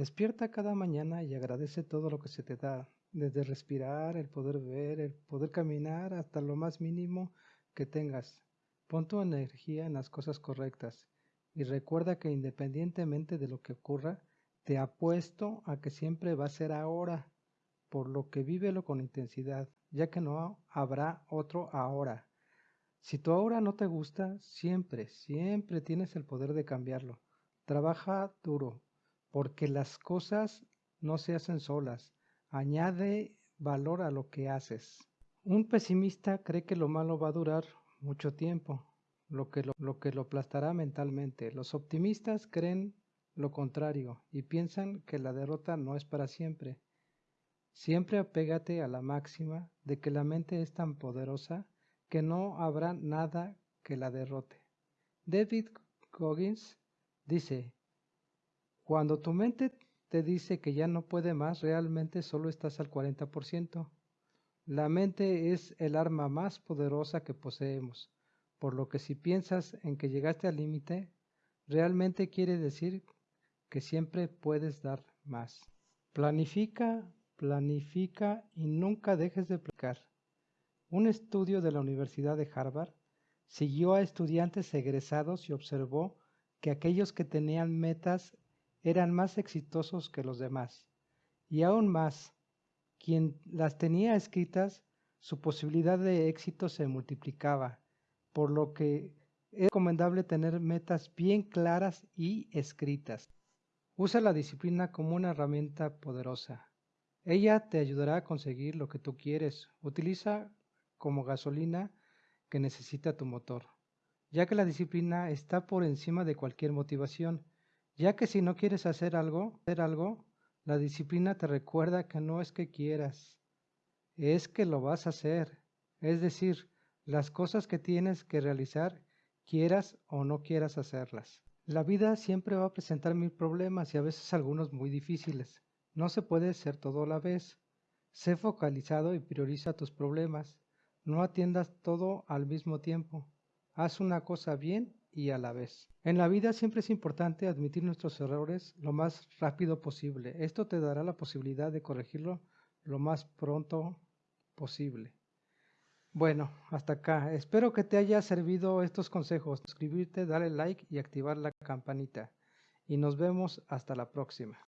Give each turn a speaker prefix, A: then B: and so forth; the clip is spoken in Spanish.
A: Despierta cada mañana y agradece todo lo que se te da, desde respirar, el poder ver, el poder caminar, hasta lo más mínimo que tengas. Pon tu energía en las cosas correctas y recuerda que independientemente de lo que ocurra, te apuesto a que siempre va a ser ahora, por lo que vívelo con intensidad, ya que no habrá otro ahora. Si tu ahora no te gusta, siempre, siempre tienes el poder de cambiarlo. Trabaja duro, porque las cosas no se hacen solas. Añade valor a lo que haces. Un pesimista cree que lo malo va a durar mucho tiempo, lo que lo, lo que lo aplastará mentalmente. Los optimistas creen lo contrario y piensan que la derrota no es para siempre. Siempre apégate a la máxima de que la mente es tan poderosa que no habrá nada que la derrote. David Goggins dice, cuando tu mente te dice que ya no puede más, realmente solo estás al 40%. La mente es el arma más poderosa que poseemos, por lo que si piensas en que llegaste al límite, realmente quiere decir que siempre puedes dar más. Planifica, planifica y nunca dejes de aplicar. Un estudio de la Universidad de Harvard siguió a estudiantes egresados y observó que aquellos que tenían metas eran más exitosos que los demás. Y aún más, quien las tenía escritas, su posibilidad de éxito se multiplicaba, por lo que es recomendable tener metas bien claras y escritas. Usa la disciplina como una herramienta poderosa. Ella te ayudará a conseguir lo que tú quieres. Utiliza como gasolina que necesita tu motor, ya que la disciplina está por encima de cualquier motivación, ya que si no quieres hacer algo, hacer algo, la disciplina te recuerda que no es que quieras, es que lo vas a hacer. Es decir, las cosas que tienes que realizar, quieras o no quieras hacerlas. La vida siempre va a presentar mil problemas y a veces algunos muy difíciles. No se puede ser todo a la vez. Sé focalizado y prioriza tus problemas. No atiendas todo al mismo tiempo. Haz una cosa bien y a la vez. En la vida siempre es importante admitir nuestros errores lo más rápido posible. Esto te dará la posibilidad de corregirlo lo más pronto posible. Bueno, hasta acá. Espero que te haya servido estos consejos. Suscribirte, darle like y activar la campanita. Y nos vemos hasta la próxima.